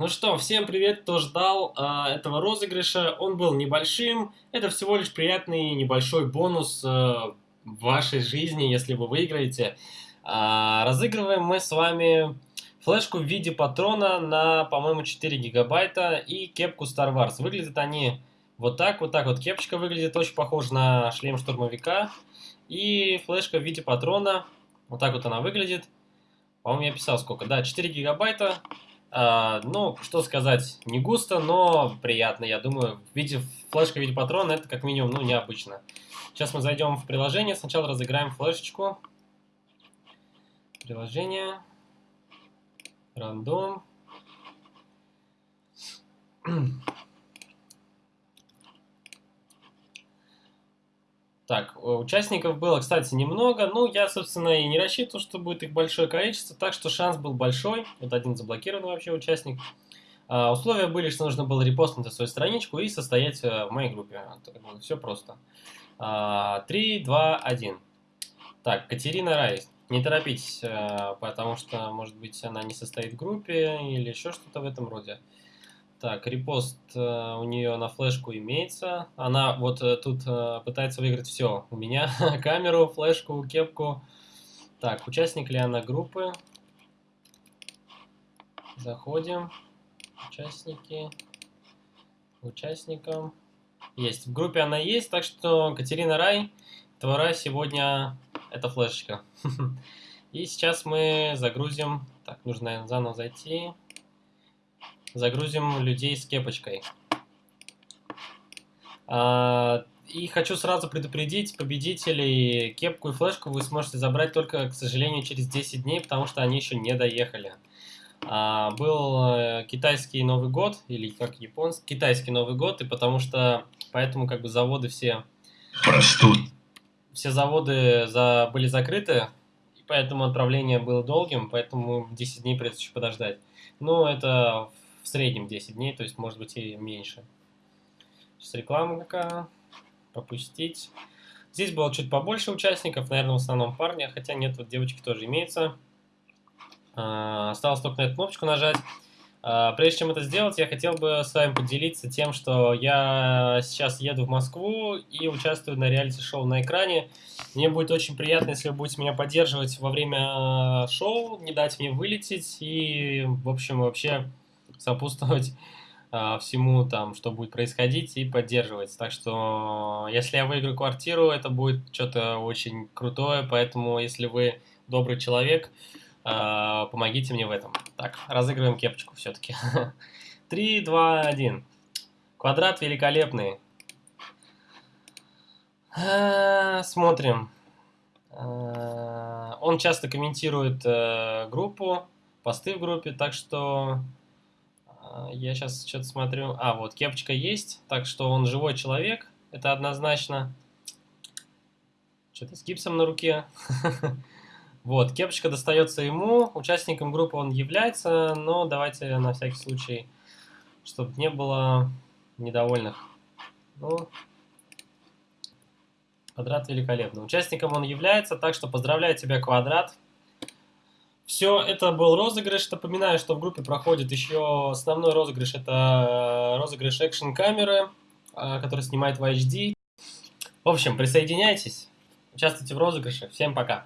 Ну что, всем привет, кто ждал э, этого розыгрыша. Он был небольшим. Это всего лишь приятный небольшой бонус э, в вашей жизни, если вы выиграете. Э, разыгрываем мы с вами флешку в виде патрона на, по-моему, 4 гигабайта и кепку Star Wars. Выглядят они вот так, вот так вот. Кепочка выглядит очень похож на шлем штурмовика. И флешка в виде патрона. Вот так вот она выглядит. По-моему, я писал сколько. Да, 4 гигабайта. А, ну, что сказать, не густо, но приятно, я думаю. В виде флешка в виде патрона это как минимум, ну, необычно. Сейчас мы зайдем в приложение, сначала разыграем флешечку. Приложение. Рандом. Так, э, участников было, кстати, немного. Ну, я, собственно, и не рассчитывал, что будет их большое количество, так что шанс был большой. Вот один заблокированный вообще участник. А, условия были, что нужно было репостнуть свою страничку и состоять э, в моей группе. Все просто. А, 3, 2, 1. Так, Катерина Рай. Не торопитесь, э, потому что, может быть, она не состоит в группе или еще что-то в этом роде. Так, репост э, у нее на флешку имеется. Она вот э, тут э, пытается выиграть все. У меня камеру, флешку, кепку. Так, участник ли она группы? Заходим. Участники. Участникам. Есть. В группе она есть, так что Катерина Рай, твора сегодня это флешечка. И сейчас мы загрузим. Так, нужно, заново зайти загрузим людей с кепочкой. А, и хочу сразу предупредить, победителей кепку и флешку вы сможете забрать только, к сожалению, через 10 дней, потому что они еще не доехали. А, был э, китайский Новый год, или как японский, китайский Новый год, и потому что, поэтому как бы заводы все... Простуд. Все заводы за, были закрыты, и поэтому отправление было долгим, поэтому 10 дней придется еще подождать. Но это среднем 10 дней, то есть может быть и меньше. Сейчас реклама какая. Пропустить. Здесь было чуть побольше участников, наверное, в основном парни, хотя нет, вот девочки тоже имеются. А, осталось только на эту кнопочку нажать. А, прежде чем это сделать, я хотел бы с вами поделиться тем, что я сейчас еду в Москву и участвую на реалити-шоу на экране. Мне будет очень приятно, если вы будете меня поддерживать во время шоу, не дать мне вылететь и, в общем, вообще сопутствовать э, всему, там, что будет происходить, и поддерживать. Так что, если я выиграю квартиру, это будет что-то очень крутое, поэтому, если вы добрый человек, э, помогите мне в этом. Так, разыгрываем кепочку все-таки. 3, 2, 1. Квадрат великолепный. А, смотрим. Он часто комментирует э, группу, посты в группе, так что я сейчас что-то смотрю. А, вот, кепочка есть, так что он живой человек, это однозначно. Что-то с гипсом на руке. Вот, кепочка достается ему, участником группы он является, но давайте на всякий случай, чтобы не было недовольных. Ну, квадрат великолепно. Участником он является, так что поздравляю тебя, квадрат. Все, это был розыгрыш. Напоминаю, что в группе проходит еще основной розыгрыш. Это э, розыгрыш экшн камеры, э, который снимает в HD. В общем, присоединяйтесь, участвуйте в розыгрыше. Всем пока!